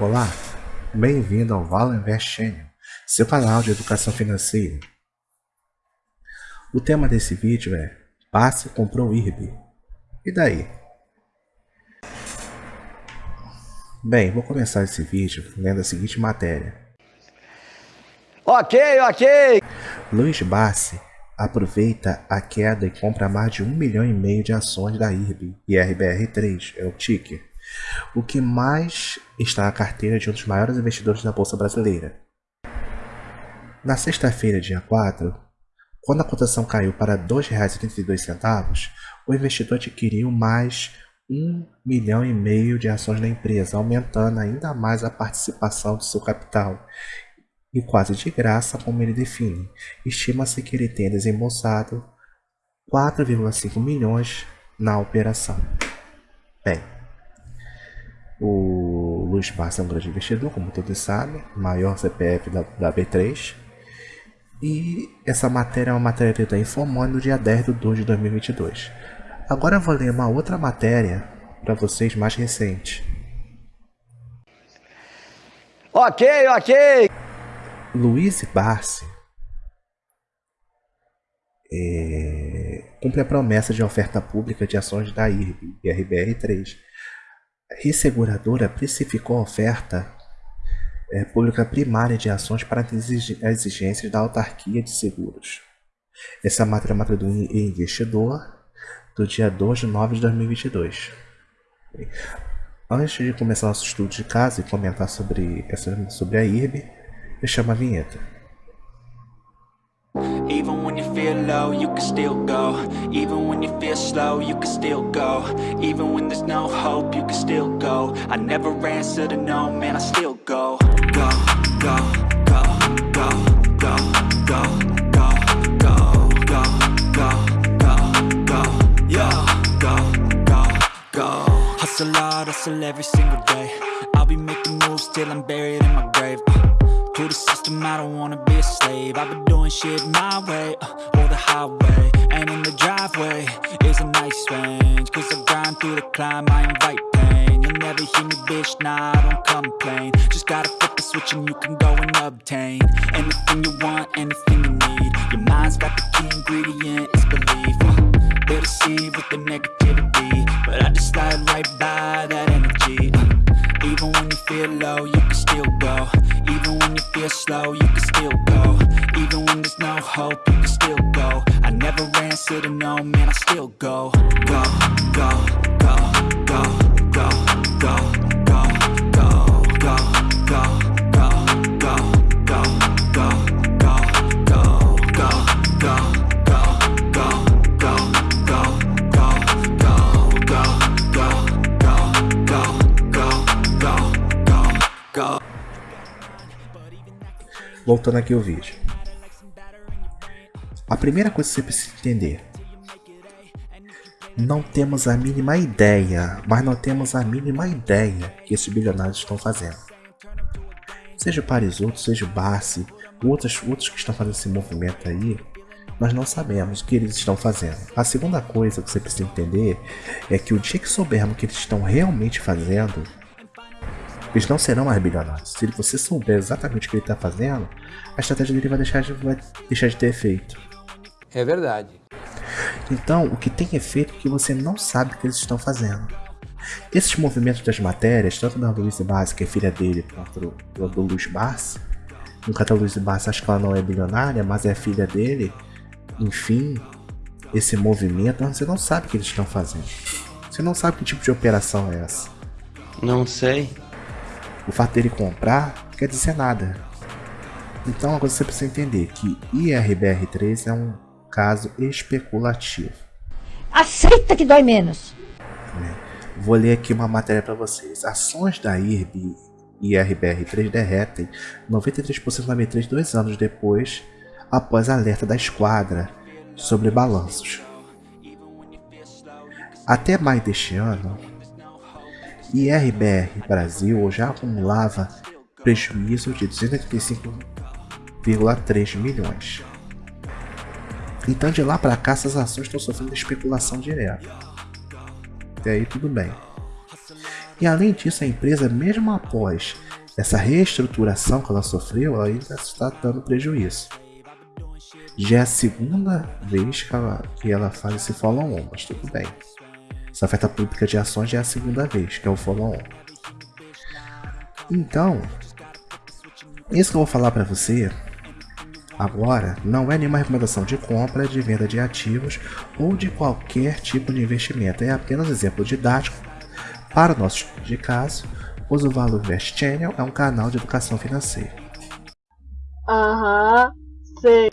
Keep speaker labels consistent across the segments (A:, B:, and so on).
A: Olá, bem-vindo ao Vala Invest Channel, seu canal de educação financeira. O tema desse vídeo é Passe comprou IRB. E daí? Bem, vou começar esse vídeo lendo a seguinte matéria.
B: Ok, ok!
A: Luiz Bassi aproveita a queda e compra mais de um milhão e meio de ações da IRB e RBR3, é o ticker, o que mais está na carteira de um dos maiores investidores da Bolsa Brasileira. Na sexta-feira, dia 4, quando a cotação caiu para R$ 2,82, o investidor adquiriu mais um milhão e meio de ações da empresa, aumentando ainda mais a participação do seu capital e quase de graça, como ele define. Estima-se que ele tenha desembolsado 4,5 milhões na operação. Bem, o Luiz Barça é um grande investidor, como todos sabem, maior CPF da, da B3. E essa matéria é uma matéria da Infomone no dia 10 de 2 de 2022. Agora eu vou ler uma outra matéria para vocês mais recente.
B: Ok, ok!
A: Luiz Barsi é, cumpre a promessa de oferta pública de ações da IRB e RBR3. A resseguradora precificou a oferta é, pública primária de ações para as exigências da autarquia de seguros. Essa é a matéria, matéria do investidor do dia 2 de 9 de 2022. Antes de começar nosso estudo de caso e comentar sobre, sobre a IRB, eu chamo a vinheta. Even when you feel low, you can still go. Even when you feel slow, you can still go. Even when there's no hope, you can still go. I never answer to no, man, I still go Go, go, go, go, system, I don't wanna be a slave. I've been doing shit my way, uh, or the highway. And in the driveway is a nice range. Cause I grind through the climb, I invite pain. You'll never hear me, bitch, nah, I don't complain. Just gotta flip the switch and you can go and obtain Anything you want, anything you need. Your mind's got the key ingredient, it's belief. Uh, They'll deceive with the negativity. But I just slide right by that energy feel low, you can still go. Even when you feel slow, you can still go. Even when there's no hope, you can still go. I never answer to no, man, I still go, go, go, go, go, go, go, Voltando aqui o vídeo. A primeira coisa que você precisa entender. Não temos a mínima ideia, mas não temos a mínima ideia que esses bilionários estão fazendo. Seja o Parisoto, seja Barsi, outros, outros que estão fazendo esse movimento aí, nós não sabemos o que eles estão fazendo. A segunda coisa que você precisa entender é que o dia que soubermos o que eles estão realmente fazendo, eles não serão mais bilionários. Se você souber exatamente o que ele está fazendo, a estratégia dele vai deixar, de, vai deixar de ter efeito.
B: É verdade.
A: Então, o que tem efeito é que você não sabe o que eles estão fazendo. Esses movimentos das matérias, tanto da Luiz Barsi, que é filha dele, quanto do, do Luiz Barsi, no caso da Luiz Barsi, acho que ela não é bilionária, mas é filha dele. Enfim, esse movimento, você não sabe o que eles estão fazendo. Você não sabe que tipo de operação é essa.
B: Não sei.
A: O fato dele comprar quer dizer nada. Então agora você precisa entender que IRBR3 é um caso especulativo.
C: Aceita que dói menos.
A: É. Vou ler aqui uma matéria para vocês. Ações da IRB e IRBR3 derretem 93% na B3 dois anos depois, após alerta da esquadra sobre balanços. Até maio deste ano, e RBR Brasil já acumulava prejuízo de 285,3 milhões. Então de lá para cá essas ações estão sofrendo especulação direta. Até aí tudo bem. E além disso, a empresa, mesmo após essa reestruturação que ela sofreu, ela ainda está dando prejuízo. Já é a segunda vez que ela, que ela faz esse follow-on, mas tudo bem. Essa oferta pública de ações já é a segunda vez, que é o follow-on. Então, isso que eu vou falar para você agora não é nenhuma recomendação de compra, de venda de ativos ou de qualquer tipo de investimento. É apenas exemplo didático para o nosso estudo de caso, pois o Valor Invest Channel é um canal de educação financeira.
D: Aham, sei.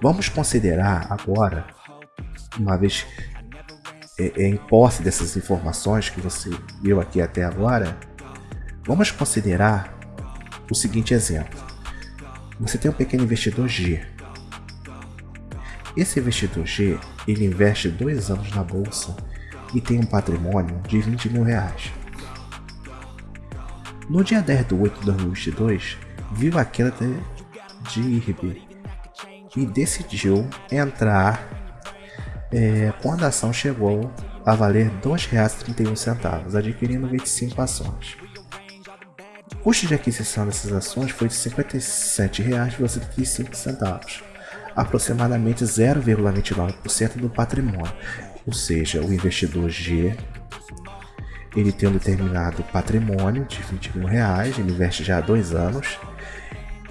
A: Vamos considerar agora, uma vez é, é, em posse dessas informações que você viu aqui até agora, vamos considerar o seguinte exemplo. Você tem um pequeno investidor G. Esse investidor G, ele investe dois anos na bolsa e tem um patrimônio de 20 mil reais. No dia 10 de 8 de 2022, viu a queda de IRB e decidiu entrar é, quando a ação chegou a valer R$ 2,31, adquirindo 25 ações. O custo de aquisição dessas ações foi de R$ 57,25, aproximadamente 0,29% do patrimônio, ou seja, o investidor G ele tem um determinado patrimônio de 20 mil reais, ele investe já há dois anos,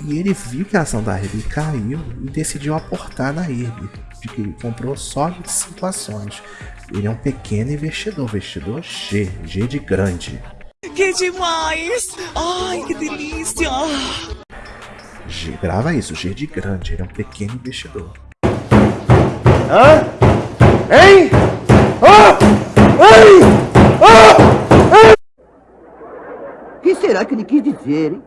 A: e ele viu que a ação da IRB caiu e decidiu aportar na IRB, de que comprou só 25 ações. Ele é um pequeno investidor, investidor G, G de grande.
E: Que demais! Ai, que delícia!
A: G, grava isso, G de grande, ele é um pequeno investidor.
B: Hã? Hein? Ah! Ei! Ah!
F: O que será que ele quis dizer, hein?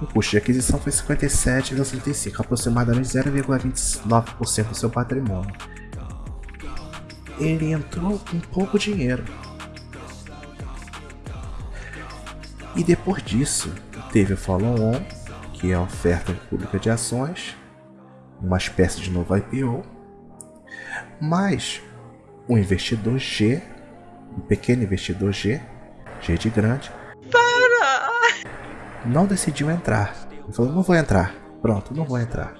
A: O custo de aquisição foi 57,35, aproximadamente 0,29% do seu patrimônio. Ele entrou com pouco dinheiro. E depois disso, teve o follow-on, que é a oferta pública de ações, uma espécie de novo IPO, mas o investidor G, o pequeno investidor G, G de grande, não decidiu entrar. Ele falou, não vou entrar. Pronto, não vou entrar.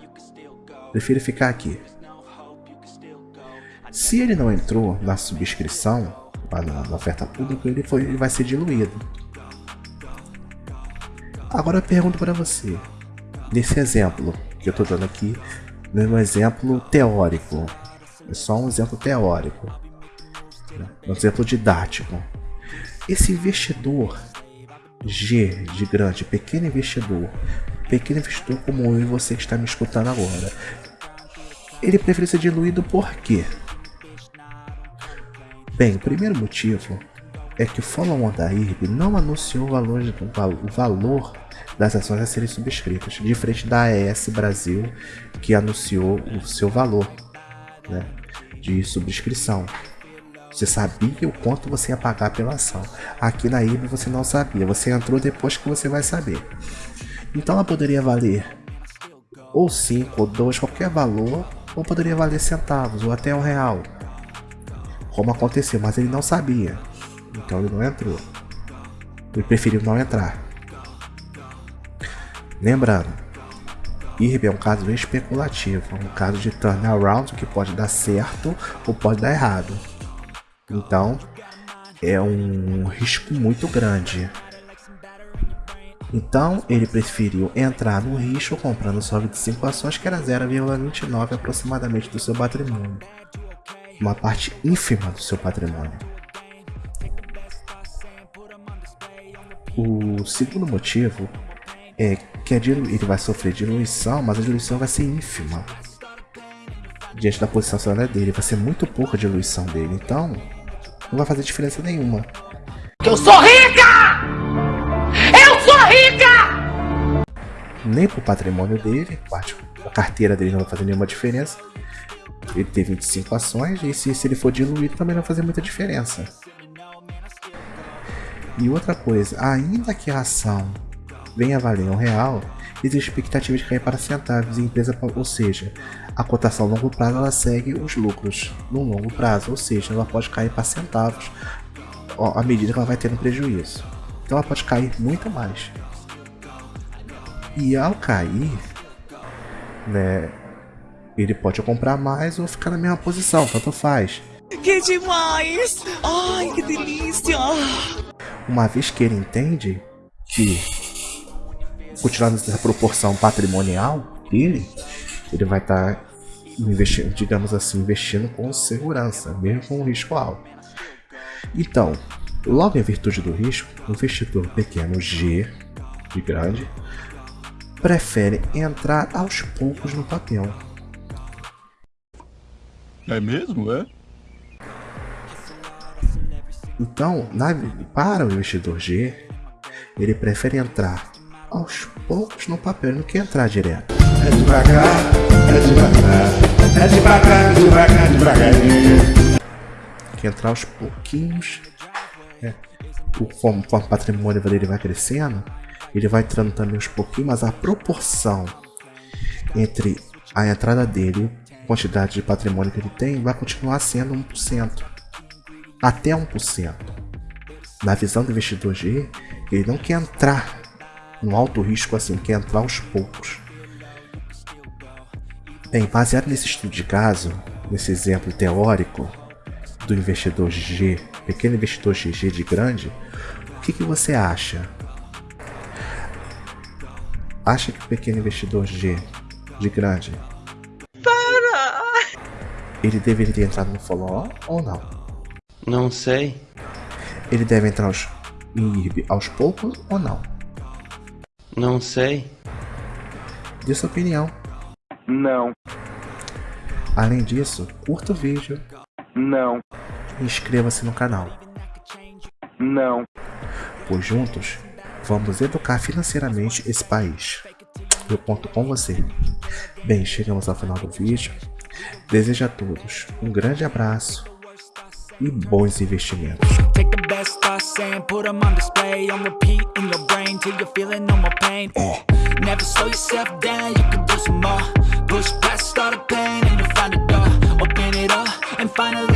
A: Prefiro ficar aqui. Se ele não entrou na subscrição, na, oferta pública, ele, foi, ele vai ser diluído. Agora eu pergunto para você, nesse exemplo que eu estou dando aqui, no exemplo teórico, é só um exemplo teórico, né? um exemplo didático. Esse investidor G de grande, pequeno investidor, pequeno investidor como eu e você que está me escutando agora, ele prefere ser diluído por quê? Bem, o primeiro motivo é que o follow-on da IRB não anunciou o valor, o valor das ações a serem subscritas, diferente da AES Brasil, que anunciou o seu valor né, de subscrição. Você sabia o quanto você ia pagar pela ação. Aqui na IBA você não sabia, você entrou depois que você vai saber. Então ela poderia valer ou 5 ou 2, qualquer valor, ou poderia valer centavos ou até um real. Como aconteceu, mas ele não sabia. Então ele não entrou. Ele preferiu não entrar. Lembrando, IRB é um caso especulativo, um caso de turnaround que pode dar certo ou pode dar errado. Então, é um risco muito grande. Então, ele preferiu entrar no risco comprando só 25 ações, que era 0,29 aproximadamente do seu patrimônio. Uma parte ínfima do seu patrimônio. O segundo motivo é que ele vai sofrer diluição, mas a diluição vai ser ínfima. Diante da posição acionária dele, vai ser muito pouca a diluição dele. Então, não vai fazer diferença nenhuma.
E: Eu sou rica! Eu sou rica!
A: Nem pro patrimônio dele, a carteira dele não vai fazer nenhuma diferença. Ele tem 25 ações e se, se ele for diluído também não vai fazer muita diferença. E outra coisa, ainda que a ação vem a valer um real, existe expectativa de cair para centavos e empresa, ou seja, a cotação a longo prazo ela segue os lucros no longo prazo, ou seja, ela pode cair para centavos ó, à medida que ela vai tendo prejuízo. Então ela pode cair muito mais. E ao cair, né, ele pode comprar mais ou ficar na mesma posição, tanto faz.
E: Que demais! Ai, que delícia!
A: Uma vez que ele entende que, continuando essa proporção patrimonial dele, ele vai estar tá investindo, digamos assim, investindo com segurança, mesmo com um risco alto. Então, logo em virtude do risco, o investidor pequeno G, de grande, prefere entrar aos poucos no papel.
D: É mesmo, é?
A: Então, na, para o investidor G, ele prefere entrar aos poucos no papel do que entrar direto.
B: É devagar, é é.
A: Que entrar aos pouquinhos, conforme, conforme o patrimônio dele vai crescendo, ele vai entrando também aos pouquinhos, mas a proporção entre a entrada dele e a quantidade de patrimônio que ele tem vai continuar sendo 1%. Até 1%. Na visão do investidor G, ele não quer entrar no alto risco assim, quer entrar aos poucos. Bem, baseado nesse estudo de caso, nesse exemplo teórico do investidor G, pequeno investidor GG de grande, o que, que você acha? Acha que o pequeno investidor G de grande
E: Para!
A: ele deveria ter entrado no follow ou não?
G: Não sei.
A: Ele deve entrar aos, em IRB aos poucos ou não?
G: Não sei.
A: Dê sua opinião.
H: Não,
A: Além disso, curta o vídeo
H: não,
A: inscreva-se no canal,
H: não.
A: pois juntos vamos educar financeiramente esse país. Eu conto com você. Bem, chegamos ao final do vídeo. Desejo a todos um grande abraço e bons investimentos.
I: Take Push past all the pain and you'll find a door Open it up and finally